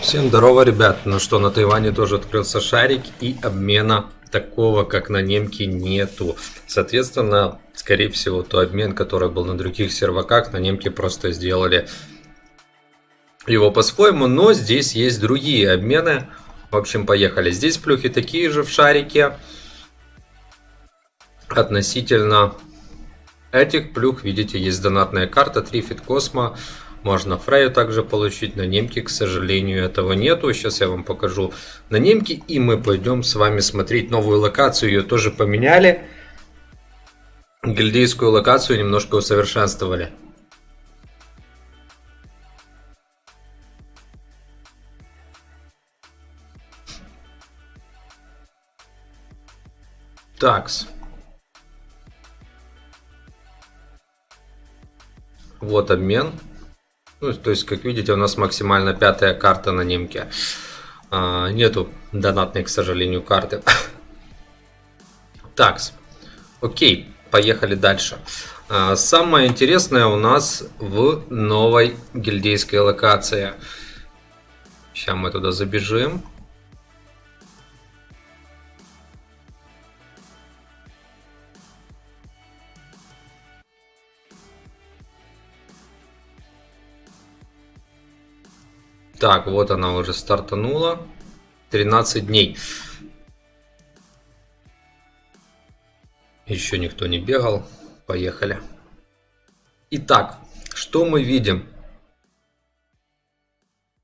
Всем здорово, ребят. Ну что, на Тайване тоже открылся шарик и обмена такого, как на немке, нету. Соответственно, скорее всего, то обмен, который был на других серваках, на немке просто сделали его по-своему, но здесь есть другие обмены. В общем, поехали. Здесь плюхи такие же в шарике. Относительно этих плюх, видите, есть донатная карта Трифит Космо. Можно Фрею также получить. На немке, к сожалению, этого нету. Сейчас я вам покажу на немке. И мы пойдем с вами смотреть новую локацию. Ее тоже поменяли. Гильдейскую локацию немножко усовершенствовали. Такс. Вот обмен. Ну, то есть, как видите, у нас максимально пятая карта на немке. А, нету донатной, к сожалению, карты. Такс. Окей, поехали дальше. А, самое интересное у нас в новой гильдейской локации. Сейчас мы туда забежим. Так, вот она уже стартанула. 13 дней. Еще никто не бегал. Поехали. Итак, что мы видим?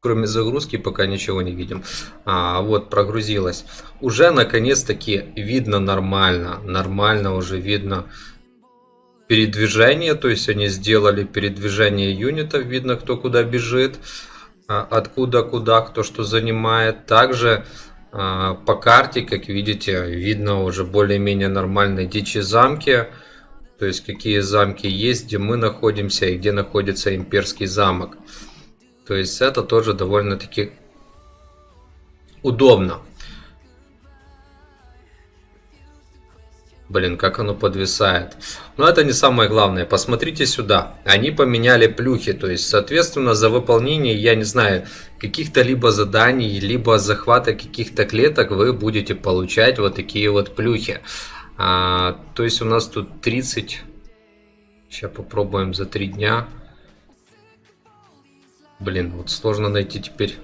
Кроме загрузки пока ничего не видим. А, вот прогрузилась. Уже наконец-таки видно нормально. Нормально уже видно передвижение. То есть они сделали передвижение юнитов. Видно кто куда бежит. А, откуда куда кто что занимает. Также а, по карте, как видите, видно уже более-менее нормальные дичи замки. То есть какие замки есть, где мы находимся и где находится имперский замок. То есть это тоже довольно-таки удобно. Блин, как оно подвисает. Но это не самое главное. Посмотрите сюда. Они поменяли плюхи. То есть, соответственно, за выполнение, я не знаю, каких-то либо заданий, либо захвата каких-то клеток вы будете получать вот такие вот плюхи. А, то есть, у нас тут 30. Сейчас попробуем за 3 дня. Блин, вот сложно найти теперь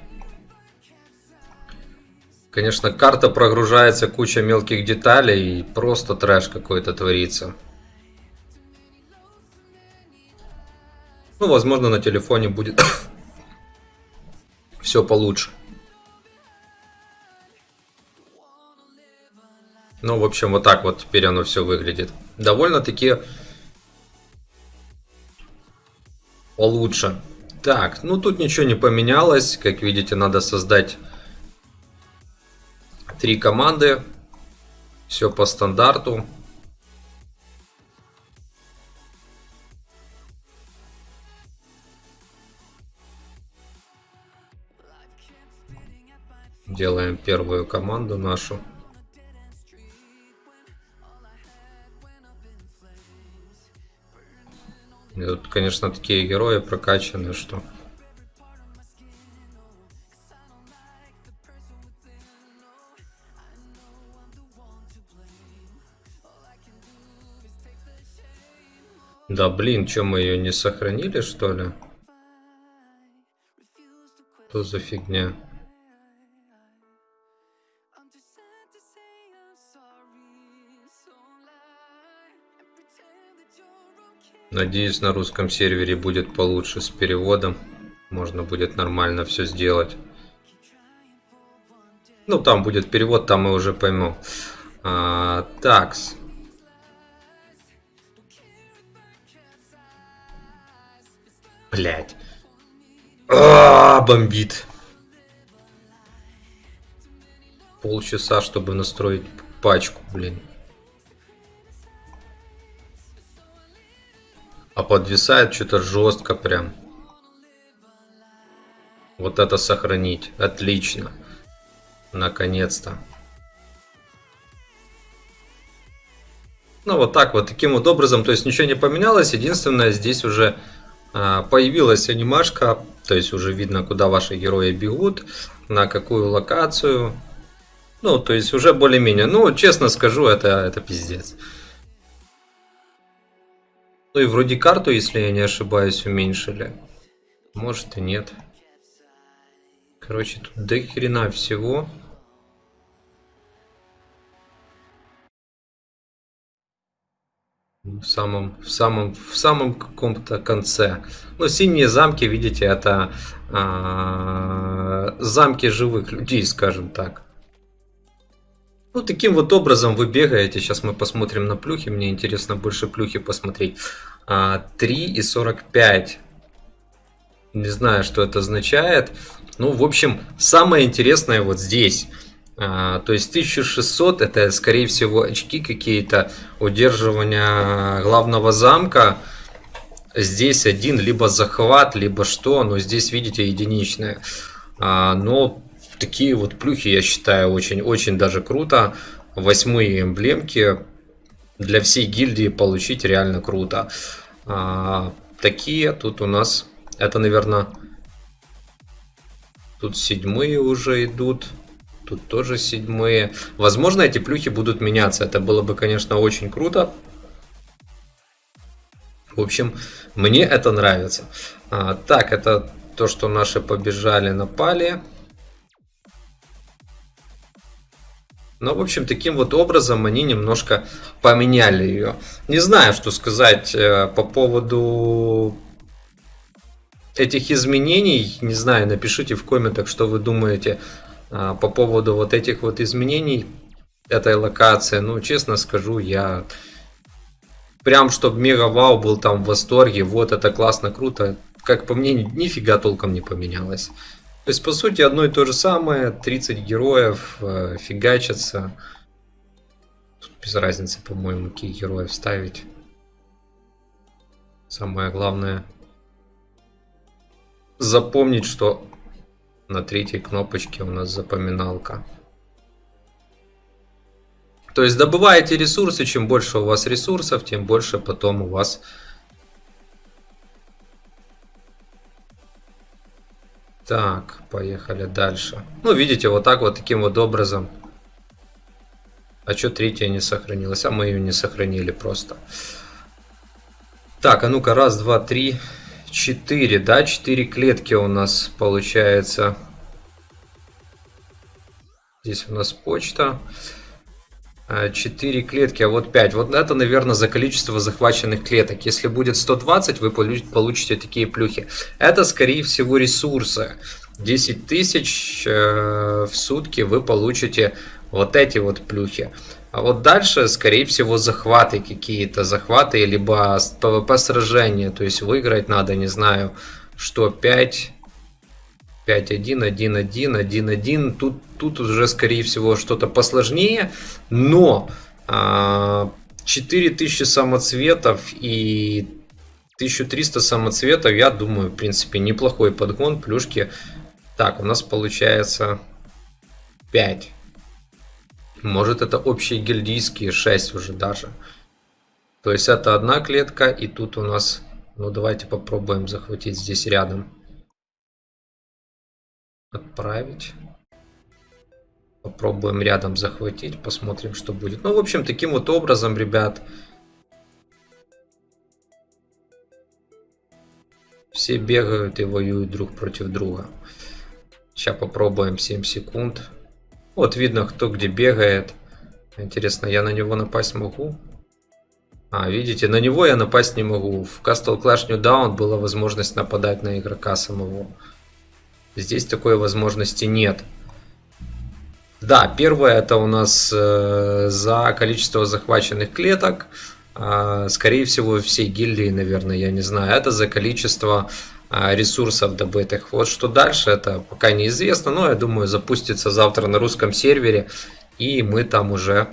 Конечно, карта прогружается, куча мелких деталей, и просто трэш какой-то творится. Ну, возможно, на телефоне будет все получше. Ну, в общем, вот так вот теперь оно все выглядит. Довольно-таки получше. Так, ну тут ничего не поменялось. Как видите, надо создать Три команды. Все по стандарту. Делаем первую команду нашу. И тут, конечно, такие герои прокачаны, что Да блин, что мы ее не сохранили что ли? Что за фигня? Надеюсь, на русском сервере будет получше с переводом. Можно будет нормально все сделать. Ну, там будет перевод, там мы уже поймем. А, такс. Блять. А, бомбит. Полчаса, чтобы настроить пачку, блин. А подвисает что-то жестко прям. Вот это сохранить. Отлично. Наконец-то. Ну, вот так вот, таким вот образом, то есть ничего не поменялось, единственное, здесь уже появилась анимашка, то есть уже видно, куда ваши герои бегут, на какую локацию, ну, то есть уже более-менее, ну, честно скажу, это, это пиздец. Ну и вроде карту, если я не ошибаюсь, уменьшили. Может и нет. Короче, тут до хрена всего. В самом, в самом, в самом каком-то конце. Ну, синие замки, видите, это а, замки живых людей, скажем так. Ну, таким вот образом вы бегаете. Сейчас мы посмотрим на плюхи. Мне интересно больше плюхи посмотреть. А, 3 и 45. Не знаю, что это означает. Ну, в общем, самое интересное вот здесь – то есть 1600 это скорее всего очки какие-то удерживания главного замка. Здесь один либо захват, либо что, но здесь видите единичные. А, но такие вот плюхи я считаю очень-очень даже круто. Восьмые эмблемки для всей гильдии получить реально круто. А, такие тут у нас, это наверное, тут седьмые уже идут. Тут тоже седьмые. Возможно, эти плюхи будут меняться. Это было бы, конечно, очень круто. В общем, мне это нравится. А, так, это то, что наши побежали, напали. Но, в общем, таким вот образом они немножко поменяли ее. Не знаю, что сказать э, по поводу этих изменений. Не знаю, напишите в комментах, что вы думаете а, по поводу вот этих вот изменений этой локации, ну, честно скажу, я прям, чтобы мега вау был там в восторге, вот это классно, круто, как по мне, нифига толком не поменялось. То есть, по сути, одно и то же самое, 30 героев э, фигачатся. Тут без разницы, по-моему, какие героев ставить. Самое главное запомнить, что на третьей кнопочке у нас запоминалка. То есть добываете ресурсы, чем больше у вас ресурсов, тем больше потом у вас Так, поехали дальше. Ну, видите, вот так вот, таким вот образом. А что третья не сохранилась? А мы ее не сохранили просто. Так, а ну-ка, раз, два, три, 4, да, 4 клетки у нас получается. Здесь у нас почта. 4 а, клетки, а вот 5. Вот это, наверное, за количество захваченных клеток. Если будет 120, вы получите такие плюхи. Это, скорее всего, ресурсы. 10 тысяч э, в сутки вы получите вот эти вот плюхи. А вот дальше, скорее всего, захваты какие-то, захваты, либо ПВП сражения, то есть выиграть надо, не знаю, что 5, 5, 1, 1, 1, 1, 1, тут, тут уже, скорее всего, что-то посложнее, но а, 4000 самоцветов и 1300 самоцветов, я думаю, в принципе, неплохой подгон, плюшки. Так, у нас получается 5. Может это общие гильдийские 6 уже даже. То есть это одна клетка и тут у нас... Ну давайте попробуем захватить здесь рядом. Отправить. Попробуем рядом захватить, посмотрим, что будет. Ну, в общем, таким вот образом, ребят, все бегают и воюют друг против друга. Сейчас попробуем 7 секунд. Вот видно, кто где бегает. Интересно, я на него напасть могу? А, видите, на него я напасть не могу. В Castle Clash New Down была возможность нападать на игрока самого. Здесь такой возможности нет. Да, первое это у нас э, за количество захваченных клеток. Э, скорее всего, всей гильдии, наверное, я не знаю. Это за количество ресурсов добытых. Вот что дальше, это пока неизвестно, но я думаю запустится завтра на русском сервере, и мы там уже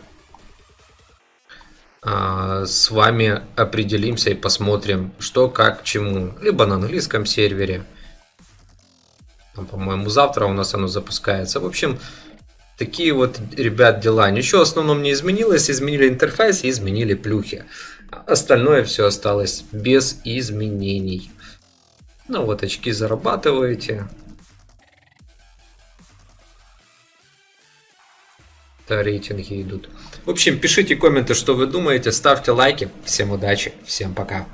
а, с вами определимся и посмотрим, что, как, чему. Либо на английском сервере. По-моему, завтра у нас оно запускается. В общем, Такие вот, ребят, дела. Ничего в основном не изменилось. Изменили интерфейс и изменили плюхи. Остальное все осталось без изменений. Ну вот очки зарабатываете. Да, рейтинги идут. В общем, пишите комменты, что вы думаете, ставьте лайки. Всем удачи, всем пока.